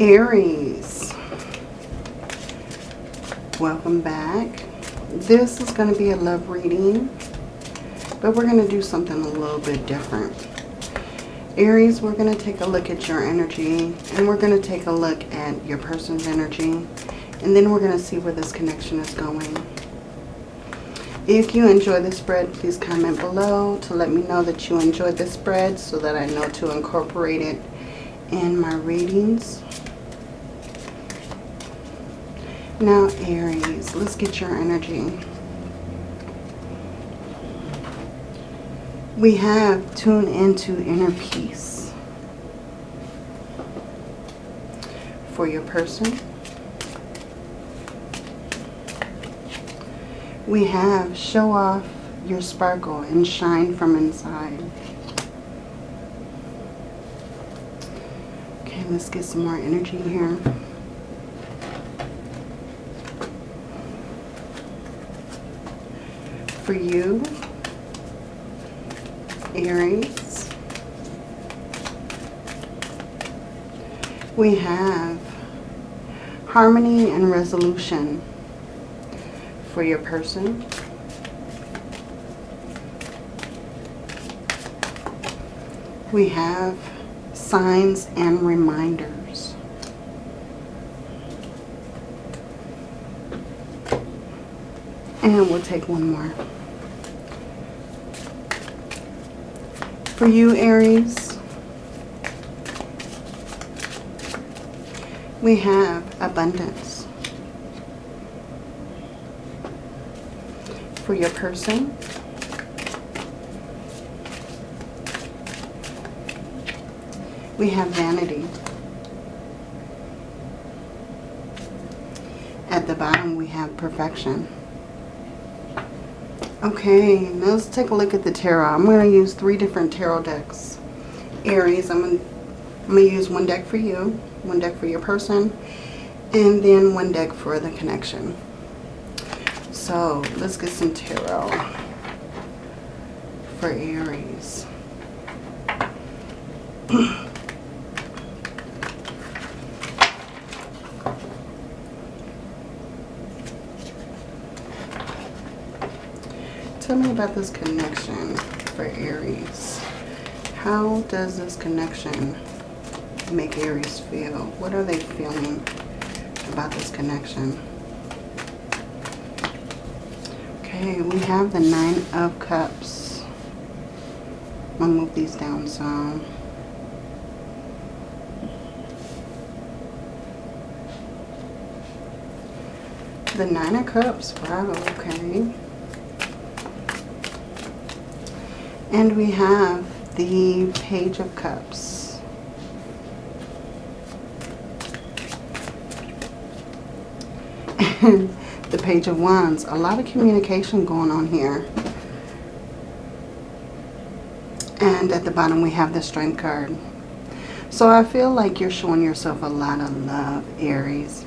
Aries, welcome back. This is going to be a love reading, but we're going to do something a little bit different. Aries, we're going to take a look at your energy, and we're going to take a look at your person's energy, and then we're going to see where this connection is going. If you enjoy the spread, please comment below to let me know that you enjoyed the spread so that I know to incorporate it in my readings. Now, Aries, let's get your energy. We have tune into inner peace for your person. We have show off your sparkle and shine from inside. Okay, let's get some more energy here. For you, Aries. We have harmony and resolution for your person. We have signs and reminders. And we'll take one more. For you, Aries, we have abundance. For your person, we have vanity. At the bottom, we have perfection. Okay, let's take a look at the tarot. I'm going to use three different tarot decks. Aries, I'm going, to, I'm going to use one deck for you, one deck for your person, and then one deck for the connection. So, let's get some tarot for Aries. tell me about this connection for Aries. How does this connection make Aries feel? What are they feeling about this connection? Okay, we have the Nine of Cups. I'm going to move these down some. The Nine of Cups. Wow, okay. And we have the Page of Cups. And the Page of Wands. A lot of communication going on here. And at the bottom we have the Strength card. So I feel like you're showing yourself a lot of love, Aries.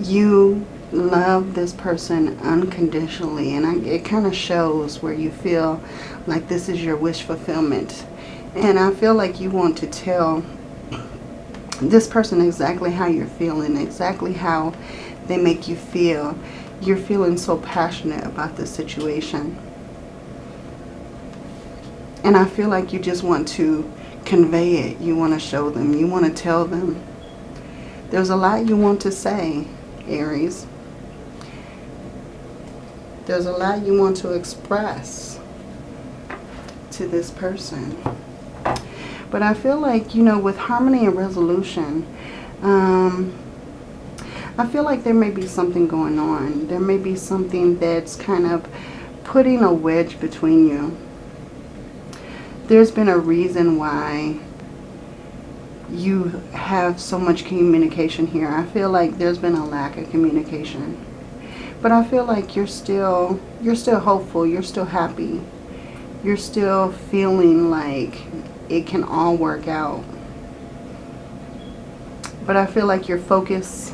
You love this person unconditionally and I, it kind of shows where you feel like this is your wish fulfillment. And I feel like you want to tell this person exactly how you're feeling exactly how they make you feel. You're feeling so passionate about this situation. And I feel like you just want to convey it. You want to show them. You want to tell them. There's a lot you want to say Aries there's a lot you want to express to this person. But I feel like, you know, with harmony and resolution, um, I feel like there may be something going on. There may be something that's kind of putting a wedge between you. There's been a reason why you have so much communication here. I feel like there's been a lack of communication. But I feel like you're still, you're still hopeful. You're still happy. You're still feeling like it can all work out. But I feel like your focus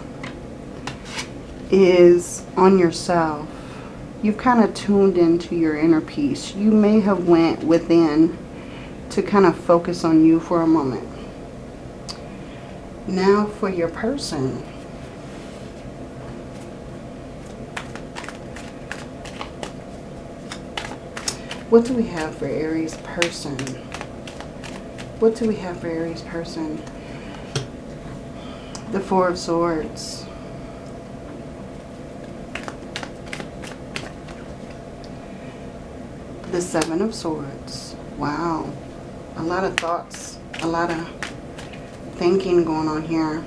is on yourself. You've kind of tuned into your inner peace. You may have went within to kind of focus on you for a moment. Now for your person. What do we have for Aries person? What do we have for Aries person? The Four of Swords. The Seven of Swords. Wow. A lot of thoughts. A lot of thinking going on here.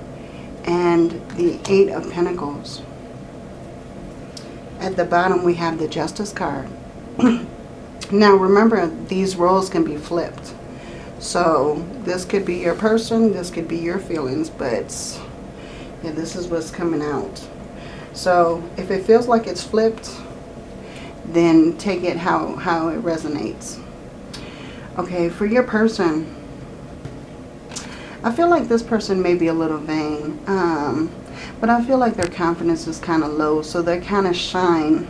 And the Eight of Pentacles. At the bottom we have the Justice card. now remember, these roles can be flipped. So this could be your person, this could be your feelings, but yeah, this is what's coming out. So if it feels like it's flipped, then take it how, how it resonates. Okay, for your person, I feel like this person may be a little vain. Um, but I feel like their confidence is kind of low. So they kind of shine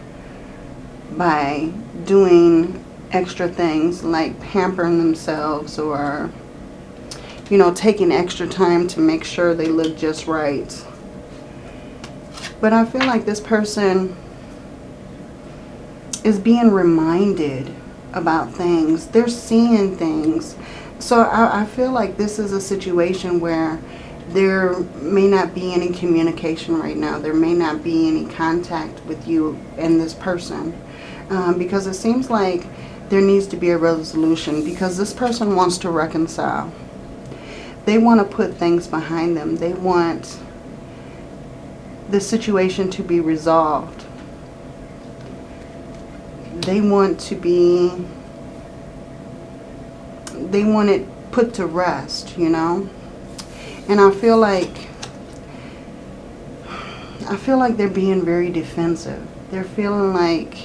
by doing extra things like pampering themselves or, you know, taking extra time to make sure they look just right. But I feel like this person is being reminded about things. They're seeing things. So I, I, feel like this is a situation where there may not be any communication right now. There may not be any contact with you and this person. Um, because it seems like there needs to be a resolution because this person wants to reconcile. They want to put things behind them. They want the situation to be resolved they want to be, they want it put to rest, you know. And I feel like, I feel like they're being very defensive. They're feeling like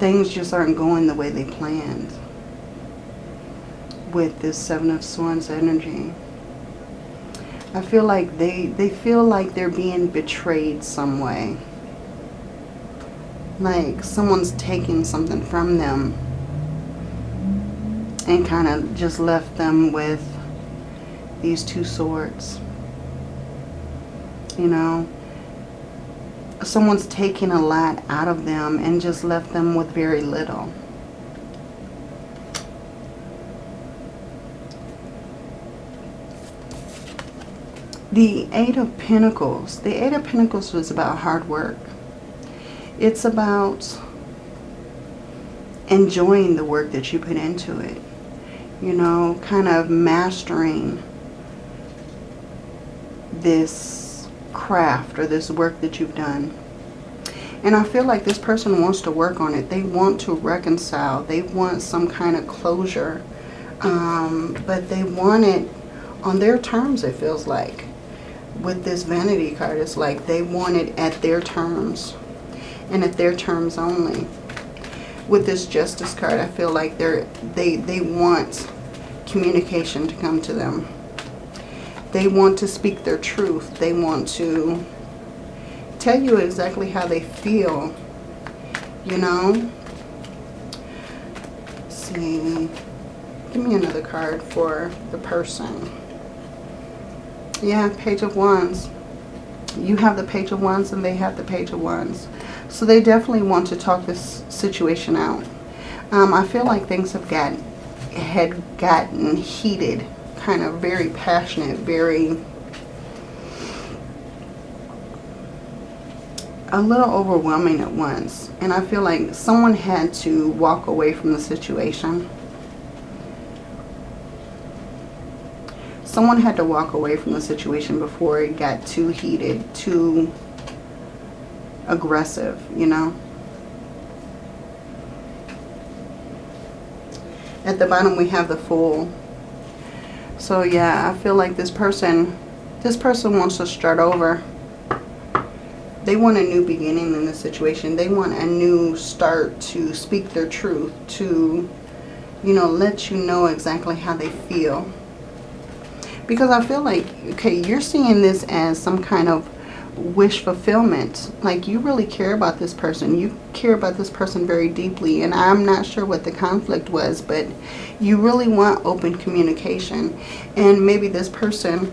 things just aren't going the way they planned with this Seven of Swords energy. I feel like they, they feel like they're being betrayed some way like someone's taking something from them and kind of just left them with these two swords. You know, someone's taking a lot out of them and just left them with very little. The Eight of Pentacles. The Eight of Pentacles was about hard work. It's about enjoying the work that you put into it. You know, kind of mastering this craft or this work that you've done. And I feel like this person wants to work on it. They want to reconcile. They want some kind of closure. Um, but they want it on their terms, it feels like. With this vanity card, it's like they want it at their terms and at their terms only. With this justice card, I feel like they're, they, they want communication to come to them. They want to speak their truth. They want to tell you exactly how they feel, you know. Let's see, give me another card for the person. Yeah, Page of Wands. You have the Page of Wands and they have the Page of Wands. So they definitely want to talk this situation out. Um, I feel like things have gotten, had gotten heated, kind of very passionate, very a little overwhelming at once. And I feel like someone had to walk away from the situation. Someone had to walk away from the situation before it got too heated, too aggressive, you know. At the bottom we have the Fool. So yeah, I feel like this person, this person wants to start over. They want a new beginning in the situation. They want a new start to speak their truth, to, you know, let you know exactly how they feel. Because I feel like, okay, you're seeing this as some kind of wish fulfillment. Like you really care about this person. You care about this person very deeply. And I'm not sure what the conflict was, but you really want open communication. And maybe this person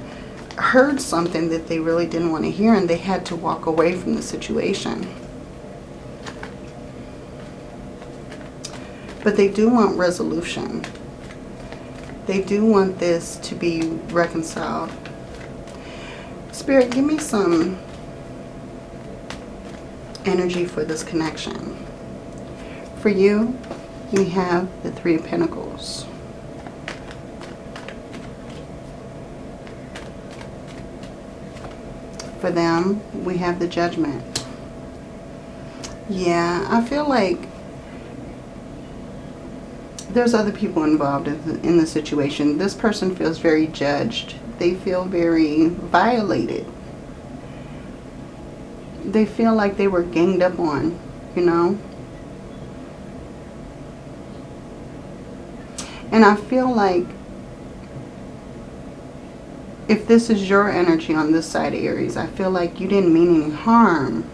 heard something that they really didn't want to hear and they had to walk away from the situation. But they do want resolution. They do want this to be reconciled. Spirit, give me some energy for this connection. For you, we have the Three of Pentacles. For them, we have the Judgment. Yeah, I feel like there's other people involved in the, in the situation. This person feels very judged. They feel very violated they feel like they were ganged up on, you know. And I feel like if this is your energy on this side of Aries, I feel like you didn't mean any harm.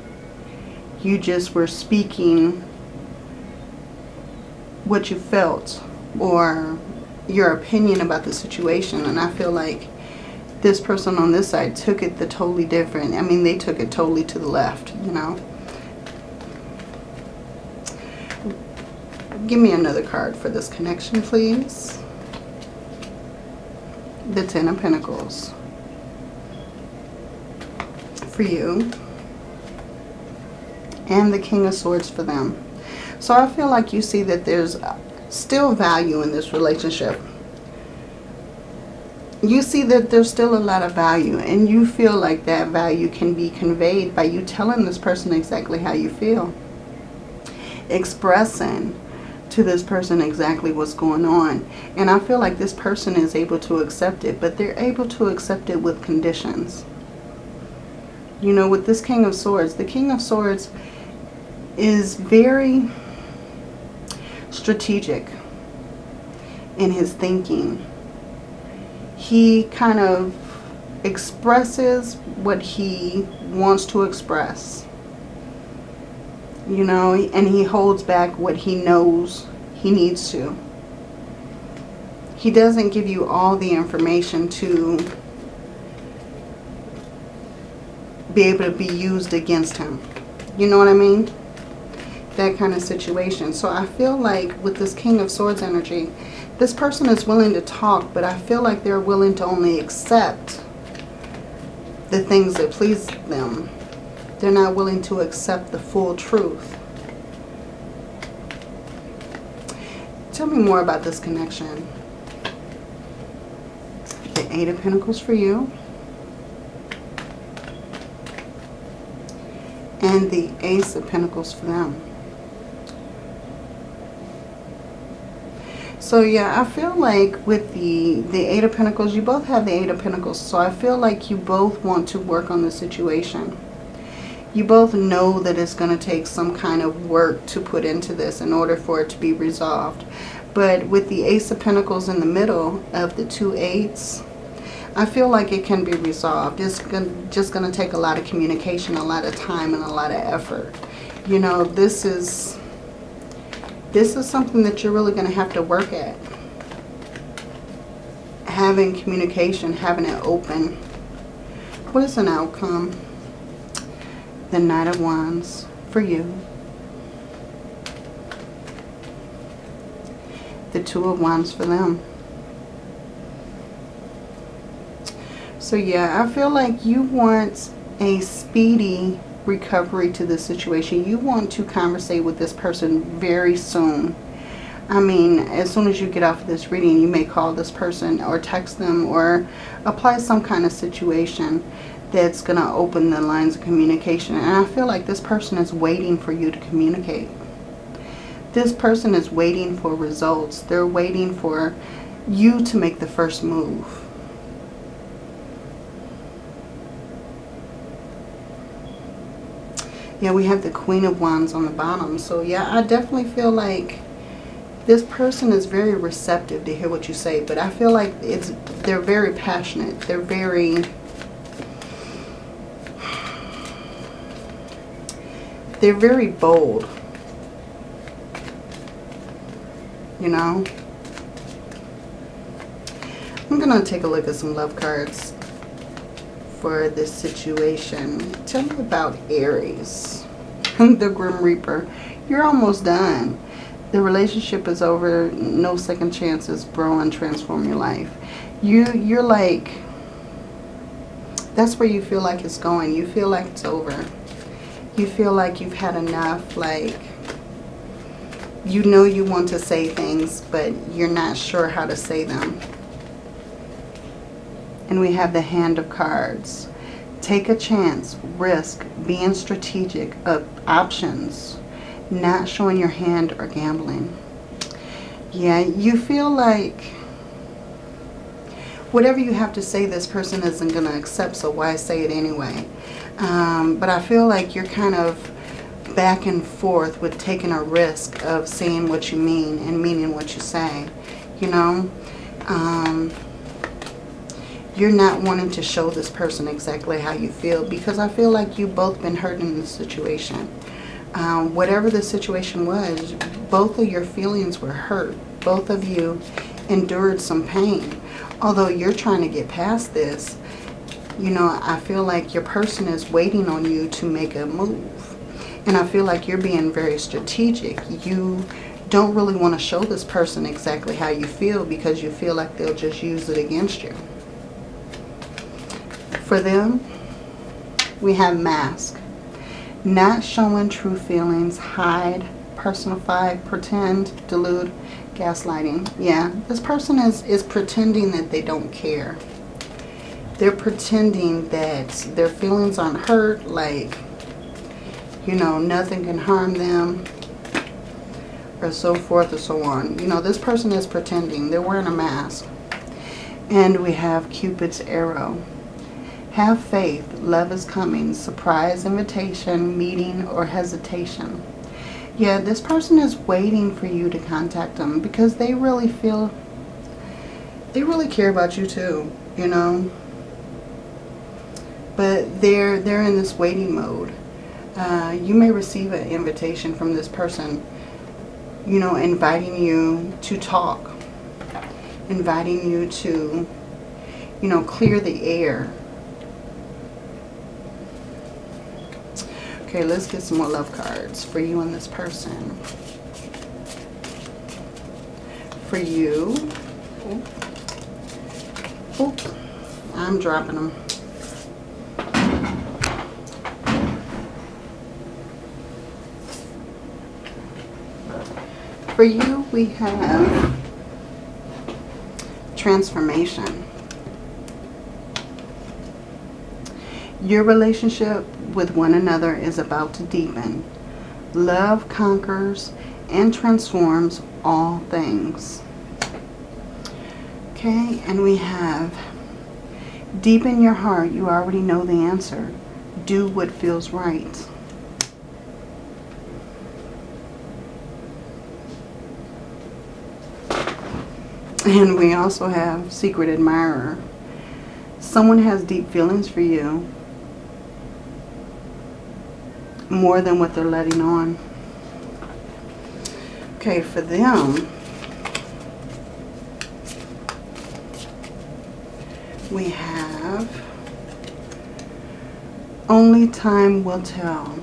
You just were speaking what you felt or your opinion about the situation. And I feel like this person on this side took it the totally different. I mean, they took it totally to the left, you know. Give me another card for this connection, please. The Ten of Pentacles. For you. And the King of Swords for them. So I feel like you see that there's still value in this relationship you see that there's still a lot of value and you feel like that value can be conveyed by you telling this person exactly how you feel. Expressing to this person exactly what's going on. And I feel like this person is able to accept it, but they're able to accept it with conditions. You know, with this King of Swords, the King of Swords is very strategic in his thinking he kind of expresses what he wants to express. You know, and he holds back what he knows he needs to. He doesn't give you all the information to be able to be used against him. You know what I mean? That kind of situation. So I feel like with this King of Swords energy, this person is willing to talk, but I feel like they're willing to only accept the things that please them. They're not willing to accept the full truth. Tell me more about this connection. The Eight of Pentacles for you. And the Ace of Pentacles for them. So yeah, I feel like with the, the Eight of Pentacles, you both have the Eight of Pentacles. So I feel like you both want to work on the situation. You both know that it's going to take some kind of work to put into this in order for it to be resolved. But with the Ace of Pentacles in the middle of the two eights, I feel like it can be resolved. It's just going to take a lot of communication, a lot of time, and a lot of effort. You know, this is this is something that you're really going to have to work at. Having communication, having it open. What is an outcome? The Knight of Wands for you. The Two of Wands for them. So yeah, I feel like you want a speedy recovery to this situation. You want to conversate with this person very soon. I mean, as soon as you get off of this reading, you may call this person or text them or apply some kind of situation that's going to open the lines of communication. And I feel like this person is waiting for you to communicate. This person is waiting for results. They're waiting for you to make the first move. Yeah, we have the Queen of Wands on the bottom. So yeah, I definitely feel like this person is very receptive to hear what you say. But I feel like it's they're very passionate. They're very... they're very bold. You know? I'm going to take a look at some love cards for this situation. Tell me about Aries, the Grim Reaper. You're almost done. The relationship is over. No second chances. Grow and transform your life. You, you're like, that's where you feel like it's going. You feel like it's over. You feel like you've had enough. Like, you know you want to say things, but you're not sure how to say them. And we have the Hand of Cards. Take a chance, risk, being strategic of options, not showing your hand or gambling. Yeah, you feel like whatever you have to say, this person isn't going to accept, so why say it anyway? Um, but I feel like you're kind of back and forth with taking a risk of saying what you mean and meaning what you say. You know? Um, you're not wanting to show this person exactly how you feel because I feel like you've both been hurt in the situation. Um, whatever the situation was, both of your feelings were hurt. Both of you endured some pain. Although you're trying to get past this, you know, I feel like your person is waiting on you to make a move. And I feel like you're being very strategic. You don't really want to show this person exactly how you feel because you feel like they'll just use it against you. For them, we have mask. Not showing true feelings, hide, personify, pretend, delude, gaslighting. Yeah, this person is, is pretending that they don't care. They're pretending that their feelings aren't hurt, like, you know, nothing can harm them, or so forth or so on. You know, this person is pretending. They're wearing a mask. And we have Cupid's arrow. Have faith. Love is coming. Surprise invitation, meeting, or hesitation. Yeah, this person is waiting for you to contact them because they really feel, they really care about you too, you know. But they're, they're in this waiting mode. Uh, you may receive an invitation from this person, you know, inviting you to talk, inviting you to, you know, clear the air Okay, let's get some more love cards for you and this person. For you. Oop. I'm dropping them. For you, we have transformation. Your relationship with one another is about to deepen. Love conquers and transforms all things. Okay, and we have deep in your heart, you already know the answer. Do what feels right. And we also have secret admirer. Someone has deep feelings for you more than what they're letting on. Okay, for them, we have only time will tell.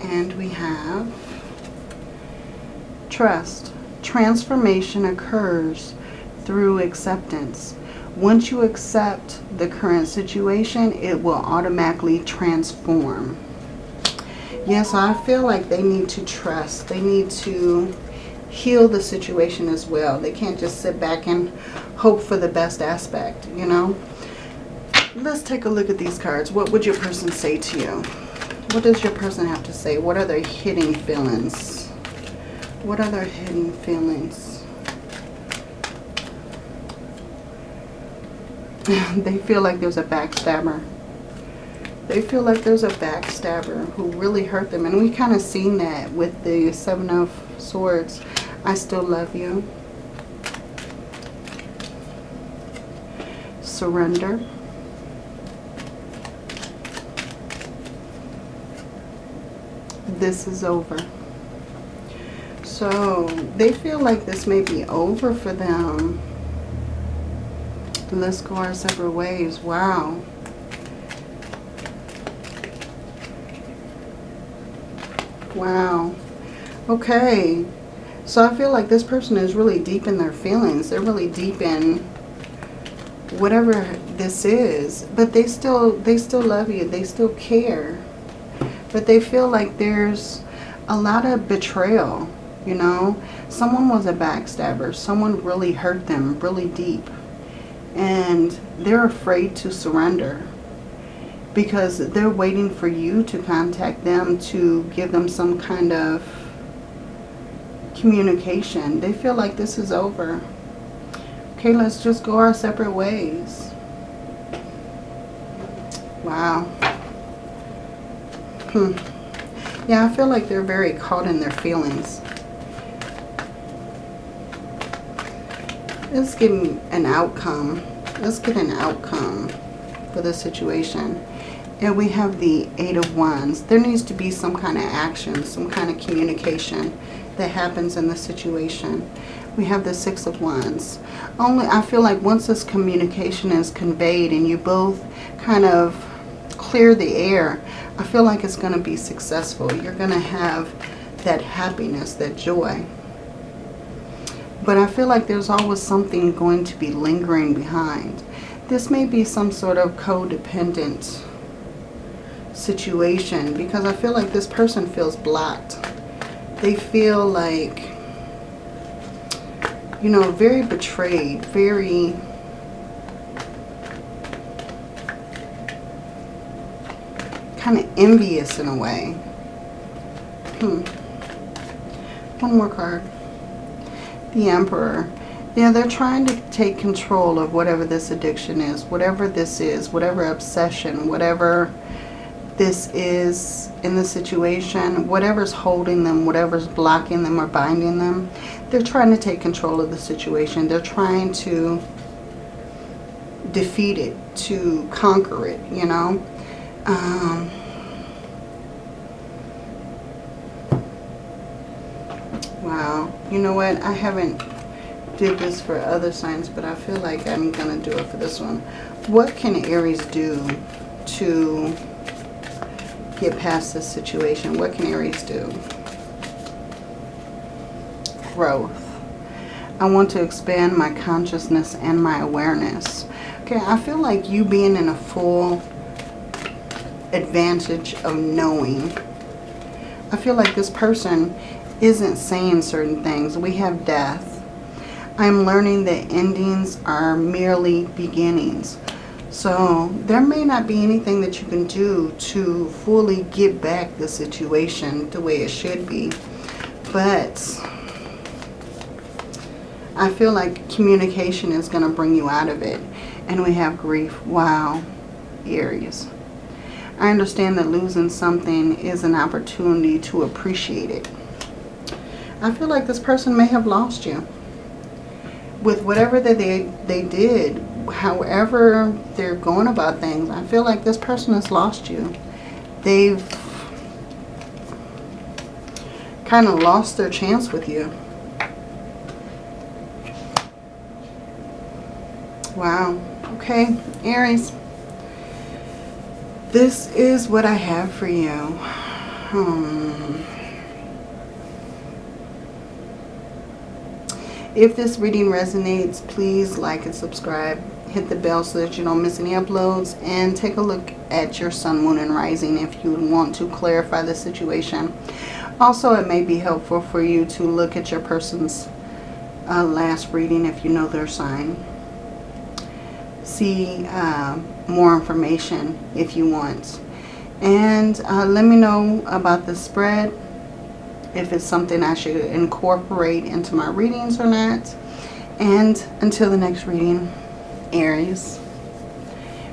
And we have trust. Transformation occurs through acceptance. Once you accept the current situation, it will automatically transform. Yes, I feel like they need to trust. They need to heal the situation as well. They can't just sit back and hope for the best aspect, you know. Let's take a look at these cards. What would your person say to you? What does your person have to say? What are their hidden feelings? What are their hidden feelings? they feel like there's a backstabber. They feel like there's a backstabber who really hurt them. And we kind of seen that with the Seven of Swords. I still love you. Surrender. This is over. So they feel like this may be over for them. Let's go our separate ways. Wow. Wow. Okay. So I feel like this person is really deep in their feelings. They're really deep in whatever this is. But they still they still love you. They still care. But they feel like there's a lot of betrayal, you know. Someone was a backstabber. Someone really hurt them really deep. And they're afraid to surrender because they're waiting for you to contact them to give them some kind of communication. They feel like this is over. Okay, let's just go our separate ways. Wow. Hmm. Yeah, I feel like they're very caught in their feelings. Let's get an outcome. Let's get an outcome for the situation. And we have the Eight of Wands. There needs to be some kind of action, some kind of communication that happens in the situation. We have the Six of Wands. Only, I feel like once this communication is conveyed and you both kind of clear the air, I feel like it's going to be successful. You're going to have that happiness, that joy. But I feel like there's always something going to be lingering behind. This may be some sort of codependent situation because I feel like this person feels blocked. They feel like, you know, very betrayed, very... kind of envious in a way. Hmm. One more card the Emperor. Yeah, they're trying to take control of whatever this addiction is, whatever this is, whatever obsession, whatever this is in the situation, whatever's holding them, whatever's blocking them or binding them, they're trying to take control of the situation. They're trying to defeat it, to conquer it, you know. Um, Wow. You know what? I haven't did this for other signs, but I feel like I'm going to do it for this one. What can Aries do to get past this situation? What can Aries do? Growth. I want to expand my consciousness and my awareness. Okay, I feel like you being in a full advantage of knowing. I feel like this person isn't saying certain things. We have death. I'm learning that endings are merely beginnings. So there may not be anything that you can do to fully get back the situation the way it should be. But I feel like communication is going to bring you out of it. And we have grief. Wow. Aries. I understand that losing something is an opportunity to appreciate it. I feel like this person may have lost you. With whatever that they, they did, however they're going about things, I feel like this person has lost you. They've kind of lost their chance with you. Wow. Okay, Aries. This is what I have for you. Hmm. If this reading resonates, please like and subscribe. Hit the bell so that you don't miss any uploads. And take a look at your sun, moon, and rising if you want to clarify the situation. Also, it may be helpful for you to look at your person's uh, last reading if you know their sign. See uh, more information if you want. And uh, let me know about the spread if it's something I should incorporate into my readings or not. And until the next reading, Aries,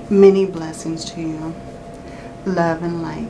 many blessings to you. Love and light.